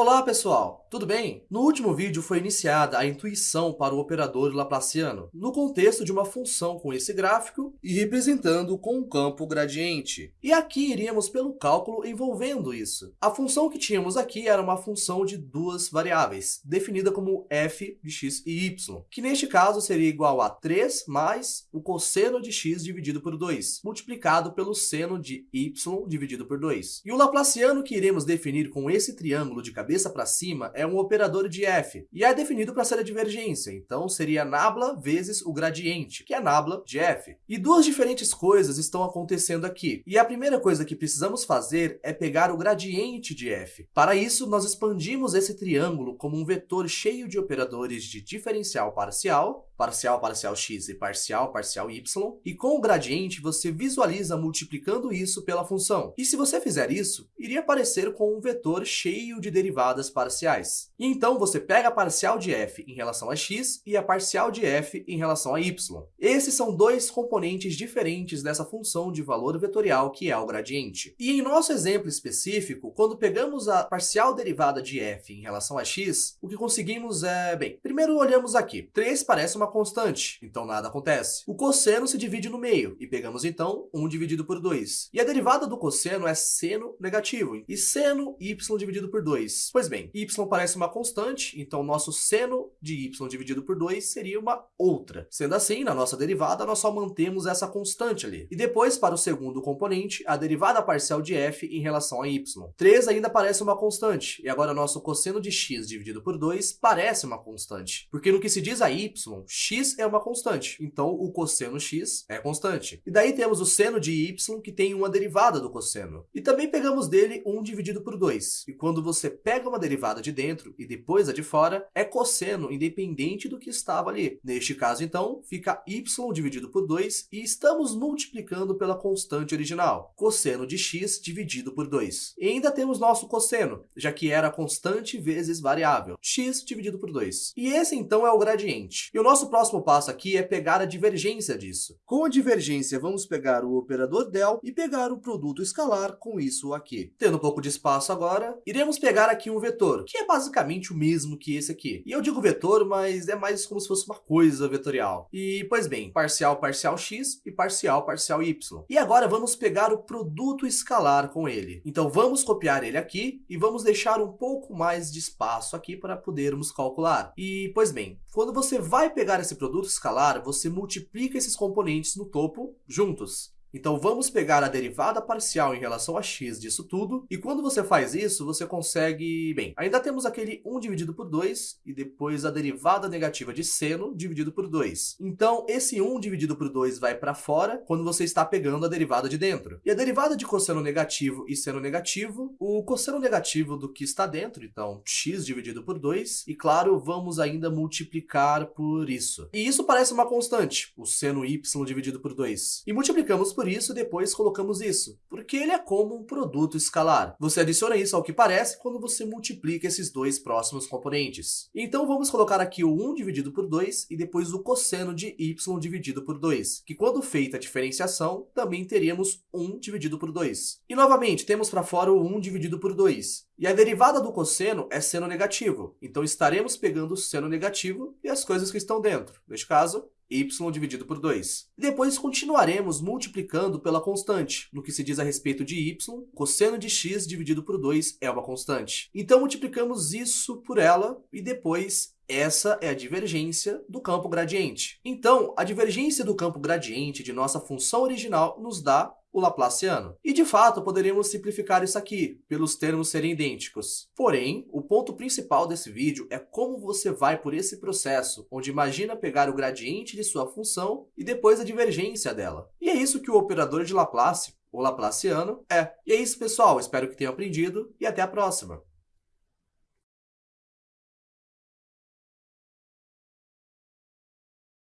Olá pessoal, tudo bem? No último vídeo foi iniciada a intuição para o operador laplaciano, no contexto de uma função com esse gráfico e representando com um campo gradiente. E aqui iríamos pelo cálculo envolvendo isso. A função que tínhamos aqui era uma função de duas variáveis, definida como f de x e y, que neste caso seria igual a 3 mais o cosseno de x dividido por 2, multiplicado pelo seno de y dividido por 2. E o laplaciano que iremos definir com esse triângulo de cabeça cabeça para cima é um operador de f, e é definido para ser a divergência, então seria nabla vezes o gradiente, que é nabla de f. E duas diferentes coisas estão acontecendo aqui, e a primeira coisa que precisamos fazer é pegar o gradiente de f. Para isso, nós expandimos esse triângulo como um vetor cheio de operadores de diferencial parcial, parcial parcial x e parcial parcial y, e com o gradiente você visualiza multiplicando isso pela função. E se você fizer isso, iria aparecer com um vetor cheio de derivadas parciais. E então você pega a parcial de f em relação a x e a parcial de f em relação a y. Esses são dois componentes diferentes dessa função de valor vetorial que é o gradiente. E em nosso exemplo específico, quando pegamos a parcial derivada de f em relação a x, o que conseguimos é, bem, primeiro olhamos aqui. 3 parece uma constante, então nada acontece. O cosseno se divide no meio, e pegamos então 1 dividido por 2. E a derivada do cosseno é seno negativo, e seno y dividido por 2. Pois bem, y parece uma constante, então nosso seno de y dividido por 2 seria uma outra. Sendo assim, na nossa derivada, nós só mantemos essa constante ali. E depois, para o segundo componente, a derivada parcial de f em relação a y. 3 ainda parece uma constante, e agora nosso cosseno de x dividido por 2 parece uma constante. Porque no que se diz a y, x é uma constante, então o cosseno x é constante. E daí temos o seno de y, que tem uma derivada do cosseno. E também pegamos dele 1 dividido por 2. E quando você pega uma derivada de dentro e depois a de fora, é cosseno independente do que estava ali. Neste caso, então, fica y dividido por 2 e estamos multiplicando pela constante original, cosseno de x dividido por 2. E ainda temos nosso cosseno, já que era constante vezes variável, x dividido por 2. E esse, então, é o gradiente. E o nosso próximo passo aqui é pegar a divergência disso. Com a divergência, vamos pegar o operador del e pegar o produto escalar com isso aqui. Tendo um pouco de espaço agora, iremos pegar aqui um vetor, que é basicamente o mesmo que esse aqui. E eu digo vetor, mas é mais como se fosse uma coisa vetorial. E, pois bem, parcial parcial x e parcial parcial y. E agora vamos pegar o produto escalar com ele. Então vamos copiar ele aqui e vamos deixar um pouco mais de espaço aqui para podermos calcular. E, pois bem, quando você vai pegar esse produto escalar, você multiplica esses componentes no topo juntos. Então vamos pegar a derivada parcial em relação a x disso tudo, e quando você faz isso, você consegue... Bem, ainda temos aquele 1 dividido por 2, e depois a derivada negativa de seno dividido por 2. Então esse 1 dividido por 2 vai para fora quando você está pegando a derivada de dentro. E a derivada de cosseno negativo e seno negativo, o cosseno negativo do que está dentro, então x dividido por 2, e claro, vamos ainda multiplicar por isso. E isso parece uma constante, o seno y dividido por 2. E multiplicamos por isso depois colocamos isso, porque ele é como um produto escalar. Você adiciona isso ao que parece quando você multiplica esses dois próximos componentes. Então vamos colocar aqui o 1 dividido por 2 e depois o cosseno de y dividido por 2, que quando feita a diferenciação, também teríamos 1 dividido por 2. E novamente, temos para fora o 1 dividido por 2. E a derivada do cosseno é seno negativo, então estaremos pegando o seno negativo e as coisas que estão dentro. Neste caso, y dividido por 2. Depois continuaremos multiplicando pela constante. No que se diz a respeito de y, cosseno de x dividido por 2 é uma constante. Então multiplicamos isso por ela e depois essa é a divergência do campo gradiente. Então, a divergência do campo gradiente de nossa função original nos dá o Laplaciano. E, de fato, poderíamos simplificar isso aqui, pelos termos serem idênticos. Porém, o ponto principal desse vídeo é como você vai por esse processo, onde imagina pegar o gradiente de sua função e depois a divergência dela. E é isso que o operador de Laplace, o Laplaciano, é. E é isso, pessoal. Espero que tenham aprendido e até a próxima.